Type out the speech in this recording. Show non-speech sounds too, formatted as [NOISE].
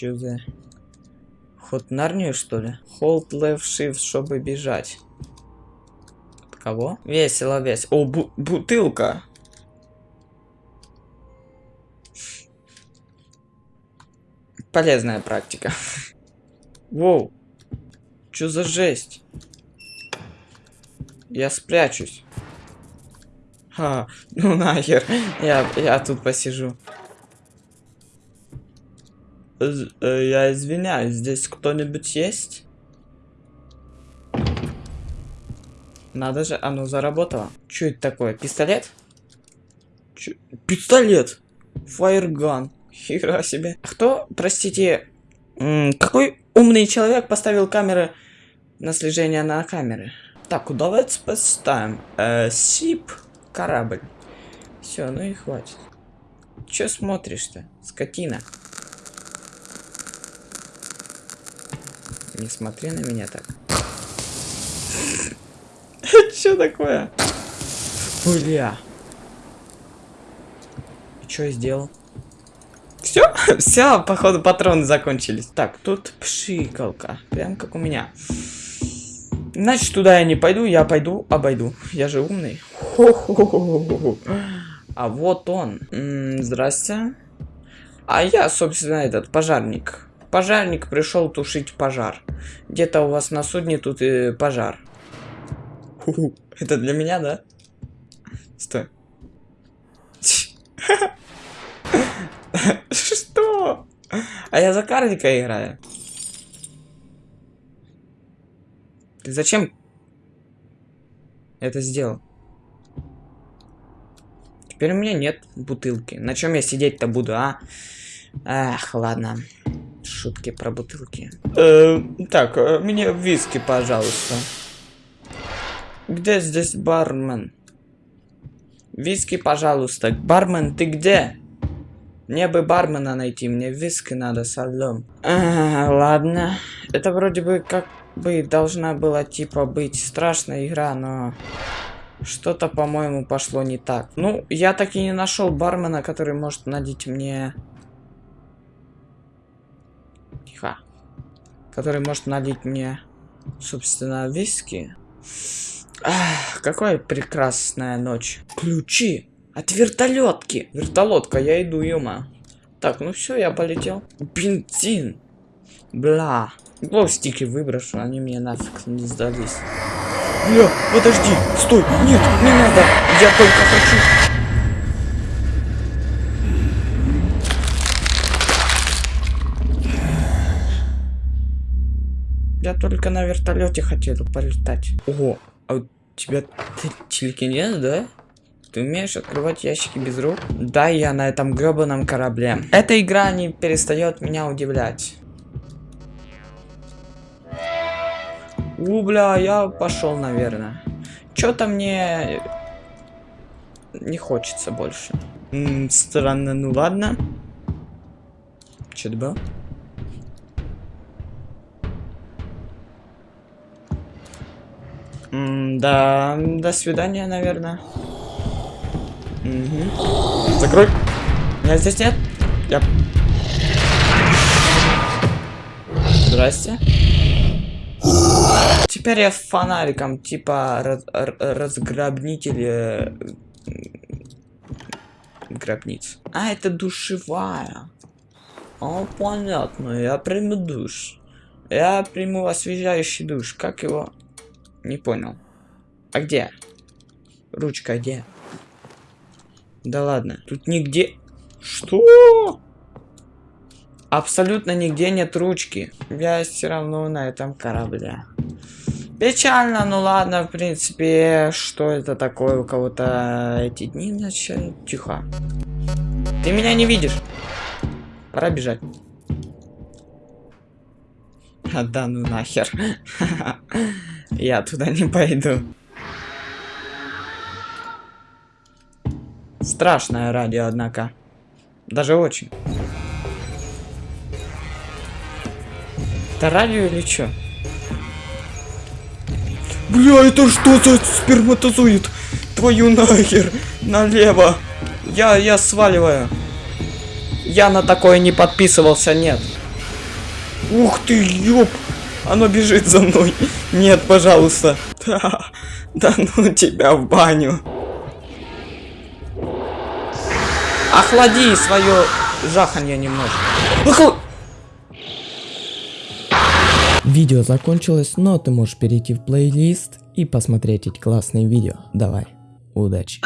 Чё за... Ход Нарнию, что ли? Hold left shift, чтобы бежать. От кого? Весело, весело. О, бу бутылка. Полезная практика. Воу. Чё за жесть? Я спрячусь. А, ну нахер. Я, я тут посижу. Э, Я извиняюсь, здесь кто-нибудь есть? Надо же, оно заработало. Что это такое? Пистолет? Чё? Пистолет! Фаерган. Хера себе. Кто, простите, какой умный человек поставил камеры на слежение на камеры? Так, давайте поставим. Э, сип, корабль. Все, ну и хватит. Че смотришь-то, скотина? Не смотри на меня так. [LAUGHS] Что такое? Бля. Что я сделал? Все? [LAUGHS] Все, походу патроны закончились. Так, тут пшикалка. Прям как у меня. Значит, туда я не пойду, я пойду, обойду. Я же умный. Хо-хо-хо-хо-хо. А вот он. М, Здрасте. А я, собственно, этот пожарник. Пожарник пришел тушить пожар. Где-то у вас на судне тут и пожар. Ху-ху. Это для меня, да? Стой. [LAUGHS] Что? А я за карлика играю. Ты зачем это сделал? Теперь у меня нет бутылки. На чем я сидеть-то буду, а? Ах, ладно. Шутки про бутылки. Э, так, э, мне виски, пожалуйста. Где здесь бармен? Виски, пожалуйста. Бармен, ты где? Мне бы бармена найти, мне виски надо со льдом. А, ладно. Это вроде бы как бы должна была типа быть страшная игра, но что-то, по-моему, пошло не так. Ну, я так и не нашел бармена, который может налить мне... Тихо. Который может налить мне, собственно, виски. Ах, какая прекрасная ночь. Ключи от вертолетки. Вертолетка, я иду, юма. Так, ну все, я полетел. Бензин. Бла. Глоустики выброшу, они мне нафиг не сдались. Бля, подожди, стой, нет, не надо, я только хочу. Я только на вертолете хотел полетать. Ого, а у тебя телекинез, да? Ты умеешь открывать ящики без рук? Да, я на этом гребаном корабле. Эта игра не перестает меня удивлять. У, бля, я пошел, наверное. Что-то мне не хочется больше. М -м, странно, ну ладно. Что это было? Да, до свидания, наверное. Угу. Закрой. Меня здесь нет. Я... Здрасте. Теперь я фонариком, типа раз, разграбнитель э, гробниц. А, это душевая. О, понятно, я приму душ. Я приму освежающий душ. Как его? Не понял. А где? Ручка где? Да ладно. Тут нигде... Что? Абсолютно нигде нет ручки. Я все равно на этом корабле. Печально, ну ладно, в принципе, что это такое у кого-то эти дни начали? Тихо. Ты меня не видишь. Пора бежать. А [LAUGHS] да ну нахер. [LAUGHS] Я туда не пойду. Страшное радио, однако. Даже очень. Это радио или что? Бля, это что за сперматозоид? Твою нахер. Налево. Я, я сваливаю. Я на такое не подписывался, нет. Ух ты, ёп! Оно бежит за мной. Нет, пожалуйста. Да, да ну тебя в баню. Охлади свое жаханье немножко. Охла- Видео закончилось, но ты можешь перейти в плейлист и посмотреть эти классные видео. Давай, удачи.